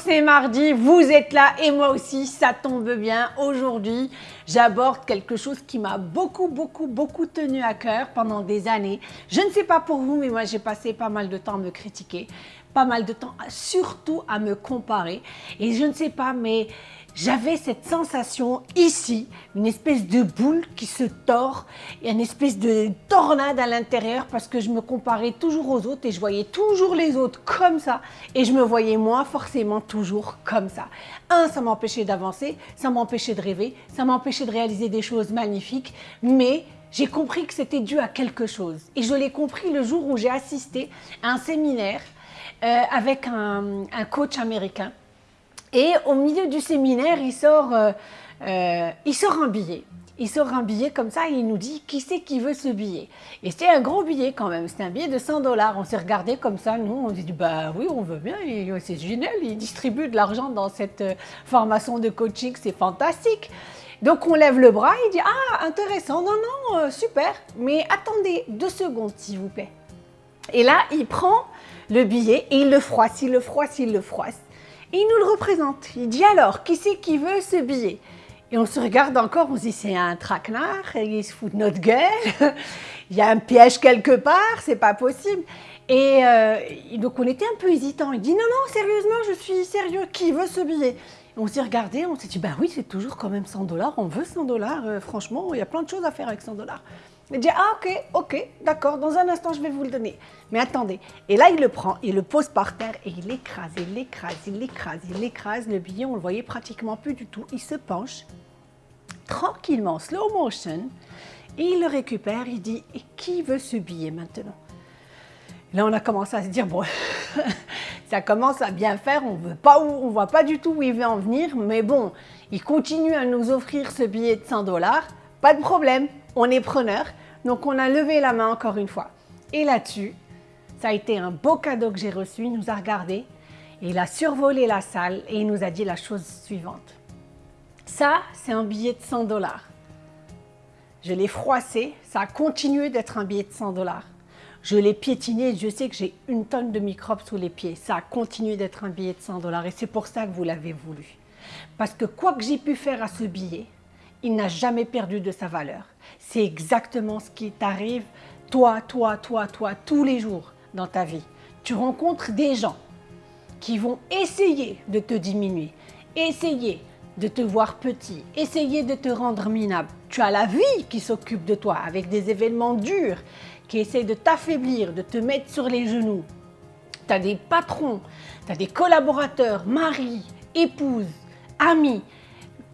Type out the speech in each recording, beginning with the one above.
c'est mardi, vous êtes là et moi aussi, ça tombe bien. Aujourd'hui, j'aborde quelque chose qui m'a beaucoup, beaucoup, beaucoup tenu à cœur pendant des années. Je ne sais pas pour vous, mais moi j'ai passé pas mal de temps à me critiquer, pas mal de temps surtout à me comparer. Et je ne sais pas, mais j'avais cette sensation ici, une espèce de boule qui se tord et une espèce de tornade à l'intérieur parce que je me comparais toujours aux autres et je voyais toujours les autres comme ça et je me voyais moi forcément toujours comme ça. Un, ça m'empêchait d'avancer, ça m'empêchait de rêver, ça m'empêchait de réaliser des choses magnifiques, mais j'ai compris que c'était dû à quelque chose. Et je l'ai compris le jour où j'ai assisté à un séminaire euh, avec un, coach américain et au milieu du séminaire, il sort, euh, euh, il sort un billet. Il sort un billet comme ça et il nous dit qui c'est qui veut ce billet? Et c'était un gros billet quand même, c'était un billet de 100 dollars. On s'est regardé comme ça, nous on dit bah oui on veut bien, c'est génial, il distribue de l'argent dans cette formation de coaching, c'est fantastique. Donc on lève le bras, il dit ah intéressant, non non super, mais attendez deux secondes s'il vous plaît. Et là il prend le billet et il le froisse, il le froisse, il le froisse il nous le représente. Il dit alors, qui c'est qui veut ce billet? Et on se regarde encore, on se dit c'est un traquenard, il se fout de notre gueule, il y a un piège quelque part, c'est pas possible. Et euh, donc on était un peu hésitant. Il dit non, non, sérieusement, je suis sérieux, qui veut ce billet? On s'est regardé, on s'est dit, bah oui, c'est toujours quand même 100 dollars, on veut 100 dollars, euh, franchement, il y a plein de choses à faire avec 100 dollars. Il dit, ah ok, ok, d'accord, dans un instant, je vais vous le donner. Mais attendez. Et là, il le prend, il le pose par terre et il l'écrase, il l'écrase, il l'écrase, il l'écrase. Le billet, on le voyait pratiquement plus du tout. Il se penche tranquillement, slow motion, et il le récupère. Il dit, et qui veut ce billet maintenant? Là, on a commencé à se dire, bon, ça commence à bien faire, on veut voit pas du tout où il veut en venir, mais bon, il continue à nous offrir ce billet de 100 dollars, pas de problème, on est preneur. Donc on a levé la main encore une fois. Et là-dessus, ça a été un beau cadeau que j'ai reçu, il nous a regardé, il a survolé la salle et il nous a dit la chose suivante. Ça, c'est un billet de 100 dollars. Je l'ai froissé, ça a continué d'être un billet de 100 dollars. Je l'ai piétiné, je sais que j'ai une tonne de microbes sous les pieds. Ça a continué d'être un billet de 100 dollars et c'est pour ça que vous l'avez voulu. Parce que quoi que j'ai pu faire à ce billet, il n'a jamais perdu de sa valeur. C'est exactement ce qui t'arrive, toi, toi, toi, toi, tous les jours dans ta vie. Tu rencontres des gens qui vont essayer de te diminuer, essayer de te voir petit, essayer de te rendre minable. Tu as la vie qui s'occupe de toi avec des événements durs qui essaient de t'affaiblir, de te mettre sur les genoux. Tu as des patrons, tu as des collaborateurs, maris, épouses, amis,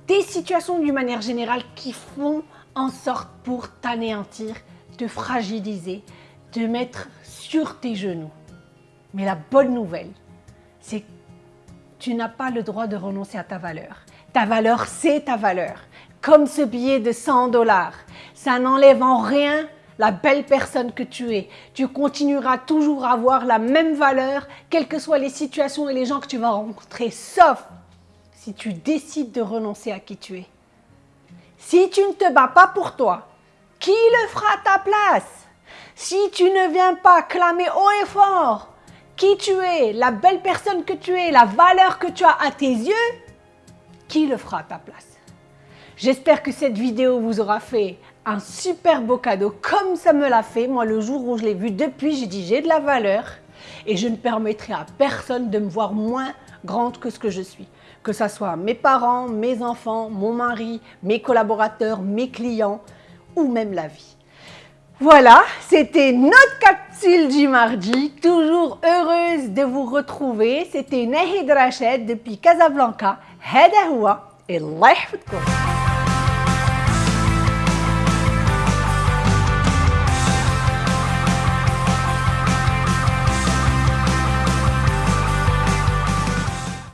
des situations d'une manière générale qui font en sorte pour t'anéantir, te fragiliser, te mettre sur tes genoux. Mais la bonne nouvelle, c'est que tu n'as pas le droit de renoncer à ta valeur. Ta valeur, c'est ta valeur. Comme ce billet de 100 dollars. Ça n'enlève en rien la belle personne que tu es. Tu continueras toujours à avoir la même valeur, quelles que soient les situations et les gens que tu vas rencontrer, sauf si tu décides de renoncer à qui tu es. Si tu ne te bats pas pour toi, qui le fera à ta place? Si tu ne viens pas clamer haut et fort qui tu es, la belle personne que tu es, la valeur que tu as à tes yeux, qui le fera à ta place? J'espère que cette vidéo vous aura fait un super beau cadeau comme ça me l'a fait. Moi, le jour où je l'ai vu depuis, j'ai dit j'ai de la valeur et je ne permettrai à personne de me voir moins grande que ce que je suis. Que ce soit mes parents, mes enfants, mon mari, mes collaborateurs, mes clients ou même la vie. Voilà, c'était notre capsule du mardi. Toujours heureuse de vous retrouver. C'était Nahid Rached depuis Casablanca. Hadahoua et Allah